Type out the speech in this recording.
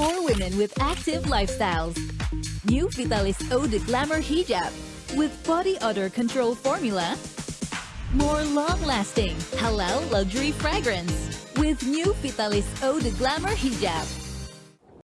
for women with active lifestyles. New Vitalis Eau de Glamour Hijab with body odor control formula. More long-lasting halal luxury fragrance with new Vitalis Eau de Glamour Hijab.